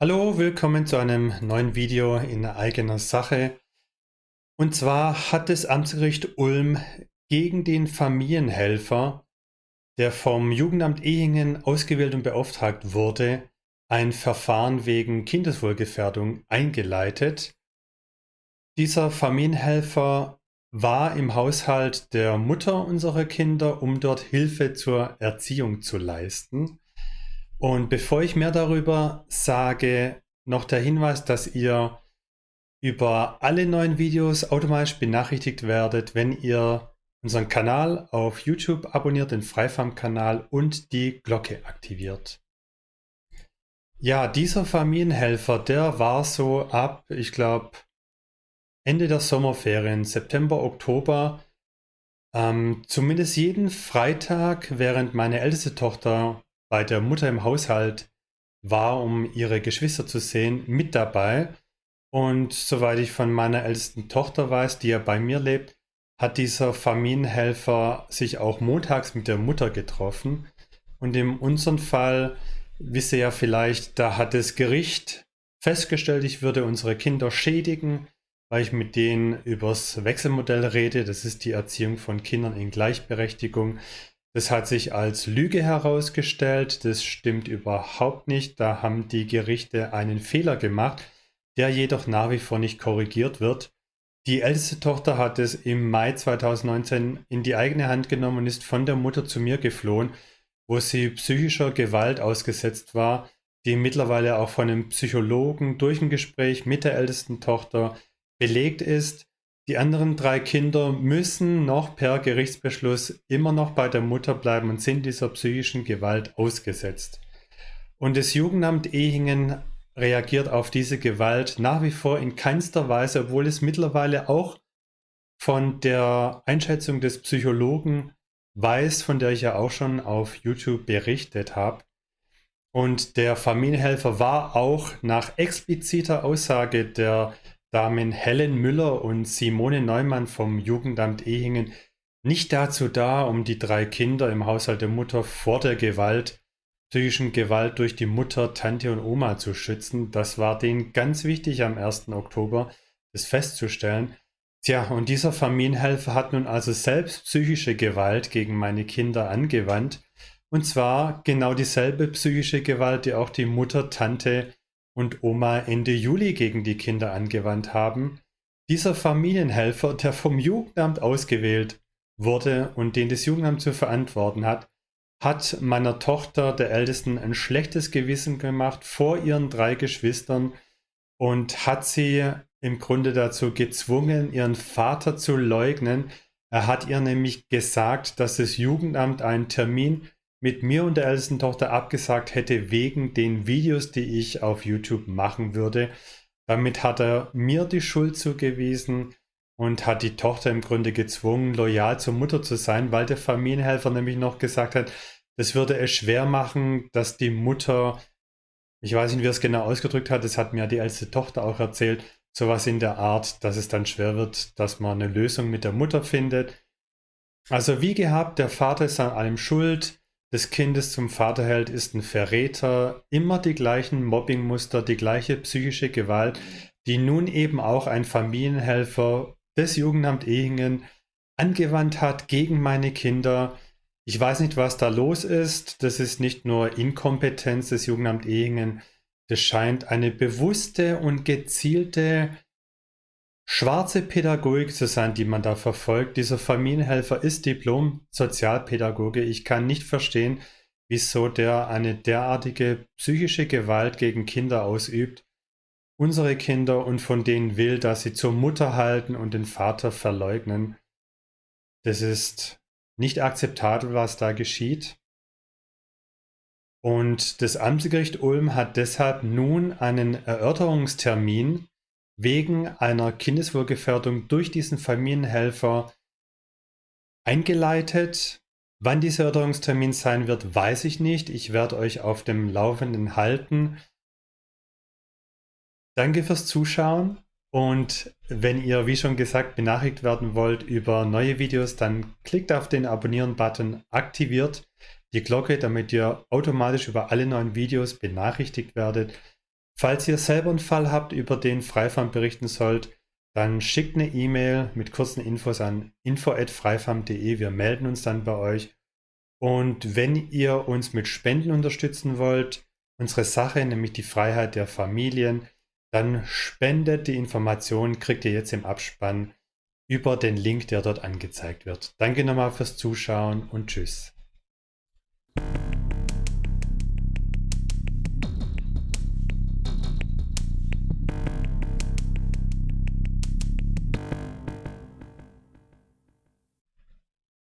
Hallo, willkommen zu einem neuen Video in eigener Sache. Und zwar hat das Amtsgericht Ulm gegen den Familienhelfer, der vom Jugendamt Ehingen ausgewählt und beauftragt wurde, ein Verfahren wegen Kindeswohlgefährdung eingeleitet. Dieser Familienhelfer war im Haushalt der Mutter unserer Kinder, um dort Hilfe zur Erziehung zu leisten. Und bevor ich mehr darüber sage, noch der Hinweis, dass ihr über alle neuen Videos automatisch benachrichtigt werdet, wenn ihr unseren Kanal auf YouTube abonniert, den Freifarm-Kanal und die Glocke aktiviert. Ja, dieser Familienhelfer, der war so ab, ich glaube, Ende der Sommerferien, September, Oktober, ähm, zumindest jeden Freitag, während meine älteste Tochter bei der Mutter im Haushalt war, um ihre Geschwister zu sehen, mit dabei. Und soweit ich von meiner ältesten Tochter weiß, die ja bei mir lebt, hat dieser Familienhelfer sich auch montags mit der Mutter getroffen. Und in unserem Fall, wisst ihr ja vielleicht, da hat das Gericht festgestellt, ich würde unsere Kinder schädigen, weil ich mit denen übers Wechselmodell rede. Das ist die Erziehung von Kindern in Gleichberechtigung. Das hat sich als Lüge herausgestellt. Das stimmt überhaupt nicht. Da haben die Gerichte einen Fehler gemacht, der jedoch nach wie vor nicht korrigiert wird. Die älteste Tochter hat es im Mai 2019 in die eigene Hand genommen und ist von der Mutter zu mir geflohen, wo sie psychischer Gewalt ausgesetzt war, die mittlerweile auch von einem Psychologen durch ein Gespräch mit der ältesten Tochter belegt ist. Die anderen drei Kinder müssen noch per Gerichtsbeschluss immer noch bei der Mutter bleiben und sind dieser psychischen Gewalt ausgesetzt. Und das Jugendamt Ehingen reagiert auf diese Gewalt nach wie vor in keinster Weise, obwohl es mittlerweile auch von der Einschätzung des Psychologen weiß, von der ich ja auch schon auf YouTube berichtet habe. Und der Familienhelfer war auch nach expliziter Aussage der Damen Helen Müller und Simone Neumann vom Jugendamt Ehingen nicht dazu da, um die drei Kinder im Haushalt der Mutter vor der Gewalt, psychischen Gewalt durch die Mutter, Tante und Oma zu schützen. Das war denen ganz wichtig am 1. Oktober, das festzustellen. Tja, und dieser Familienhelfer hat nun also selbst psychische Gewalt gegen meine Kinder angewandt. Und zwar genau dieselbe psychische Gewalt, die auch die Mutter, Tante und Oma Ende Juli gegen die Kinder angewandt haben. Dieser Familienhelfer, der vom Jugendamt ausgewählt wurde und den das Jugendamt zu verantworten hat, hat meiner Tochter, der Ältesten, ein schlechtes Gewissen gemacht vor ihren drei Geschwistern und hat sie im Grunde dazu gezwungen, ihren Vater zu leugnen. Er hat ihr nämlich gesagt, dass das Jugendamt einen Termin mit mir und der ältesten Tochter abgesagt hätte wegen den Videos, die ich auf YouTube machen würde. Damit hat er mir die Schuld zugewiesen und hat die Tochter im Grunde gezwungen, loyal zur Mutter zu sein, weil der Familienhelfer nämlich noch gesagt hat, das würde es schwer machen, dass die Mutter, ich weiß nicht, wie er es genau ausgedrückt hat, das hat mir die älteste Tochter auch erzählt, sowas in der Art, dass es dann schwer wird, dass man eine Lösung mit der Mutter findet. Also wie gehabt, der Vater ist an allem schuld, des Kindes zum Vater hält, ist ein Verräter, immer die gleichen Mobbingmuster, die gleiche psychische Gewalt, die nun eben auch ein Familienhelfer des Jugendamt Ehingen angewandt hat gegen meine Kinder. Ich weiß nicht, was da los ist. Das ist nicht nur Inkompetenz des Jugendamt Ehingen. Das scheint eine bewusste und gezielte schwarze Pädagogik zu sein, die man da verfolgt. Dieser Familienhelfer ist Diplom-Sozialpädagoge. Ich kann nicht verstehen, wieso der eine derartige psychische Gewalt gegen Kinder ausübt, unsere Kinder und von denen will, dass sie zur Mutter halten und den Vater verleugnen. Das ist nicht akzeptabel, was da geschieht. Und das Amtsgericht Ulm hat deshalb nun einen Erörterungstermin wegen einer Kindeswohlgefährdung durch diesen Familienhelfer eingeleitet. Wann dieser Erörterungstermin sein wird, weiß ich nicht. Ich werde euch auf dem Laufenden halten. Danke fürs Zuschauen und wenn ihr, wie schon gesagt, benachrichtigt werden wollt über neue Videos, dann klickt auf den Abonnieren-Button, aktiviert die Glocke, damit ihr automatisch über alle neuen Videos benachrichtigt werdet. Falls ihr selber einen Fall habt, über den Freifam berichten sollt, dann schickt eine E-Mail mit kurzen Infos an info@freifam.de. Wir melden uns dann bei euch. Und wenn ihr uns mit Spenden unterstützen wollt, unsere Sache, nämlich die Freiheit der Familien, dann spendet die Informationen, kriegt ihr jetzt im Abspann über den Link, der dort angezeigt wird. Danke nochmal fürs Zuschauen und tschüss.